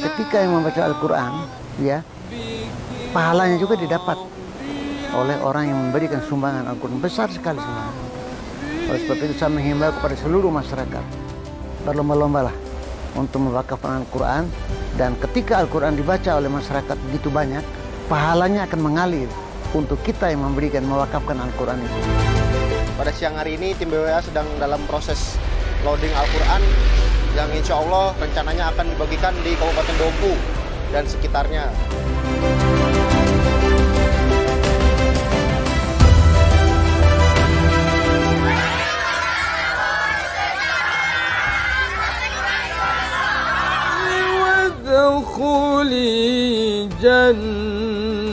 Ketika yang membaca Al-Quran, ya, pahalanya juga didapat oleh orang yang memberikan sumbangan Al-Quran besar sekali sumbangan. Oleh sebab itu saya menghimbau kepada seluruh masyarakat berlomba-lombalah untuk mewakafkan Al-Quran dan ketika Al-Quran dibaca oleh masyarakat begitu banyak, pahalanya akan mengalir untuk kita yang memberikan mewakafkan Al-Quran itu siang hari ini tim BWA sedang dalam proses loading Al-Quran yang insya Allah rencananya akan dibagikan di Kabupaten Dompu dan sekitarnya. وادخلي جنتي